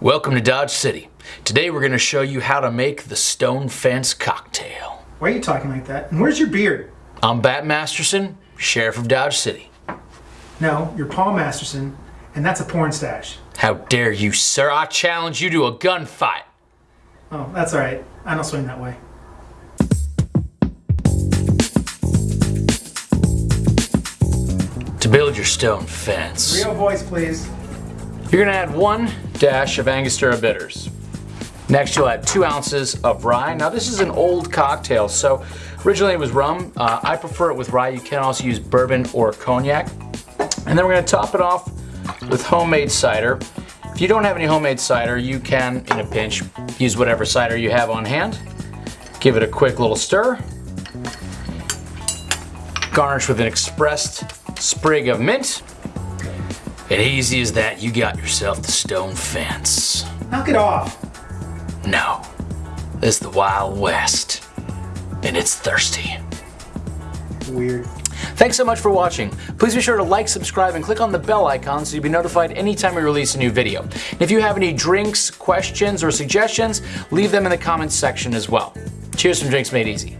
Welcome to Dodge City. Today we're going to show you how to make the Stone Fence cocktail. Why are you talking like that? And where's your beard? I'm Bat Masterson, Sheriff of Dodge City. No, you're Paul Masterson, and that's a porn stash. How dare you, sir? I challenge you to a gunfight. Oh, that's alright. I don't swing that way. To build your stone fence, Real voice, please. You're to add one dash of Angostura bitters. Next, you'll add two ounces of rye. Now, this is an old cocktail, so originally it was rum. Uh, I prefer it with rye. You can also use bourbon or cognac. And then we're to top it off with homemade cider. If you don't have any homemade cider, you can, in a pinch, use whatever cider you have on hand. Give it a quick little stir. Garnish with an expressed sprig of mint. And easy as that, you got yourself the stone fence. Knock it off. No, this is the Wild West, and it's thirsty. Weird. Thanks so much for watching. Please be sure to like, subscribe, and click on the bell icon so you'll be notified anytime we release a new video. And if you have any drinks, questions, or suggestions, leave them in the comments section as well. Cheers from Drinks Made Easy.